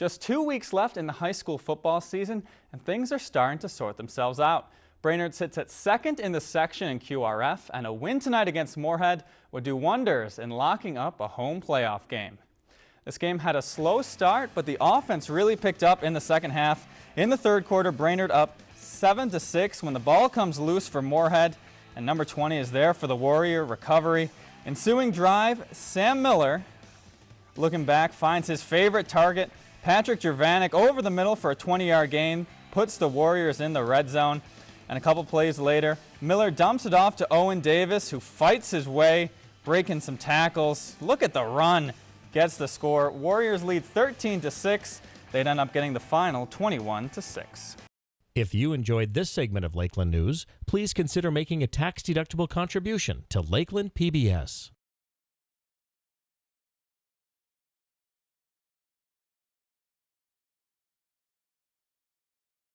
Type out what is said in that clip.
Just two weeks left in the high school football season, and things are starting to sort themselves out. Brainerd sits at second in the section in QRF, and a win tonight against Moorhead would do wonders in locking up a home playoff game. This game had a slow start, but the offense really picked up in the second half. In the third quarter, Brainerd up 7 to 6 when the ball comes loose for Moorhead, and number 20 is there for the Warrior recovery. Ensuing drive, Sam Miller, looking back, finds his favorite target, Patrick Jervanik over the middle for a 20-yard gain, puts the Warriors in the red zone. And a couple plays later, Miller dumps it off to Owen Davis, who fights his way, breaking some tackles. Look at the run, gets the score. Warriors lead 13 to 6. They'd end up getting the final 21 to 6. If you enjoyed this segment of Lakeland News, please consider making a tax-deductible contribution to Lakeland PBS.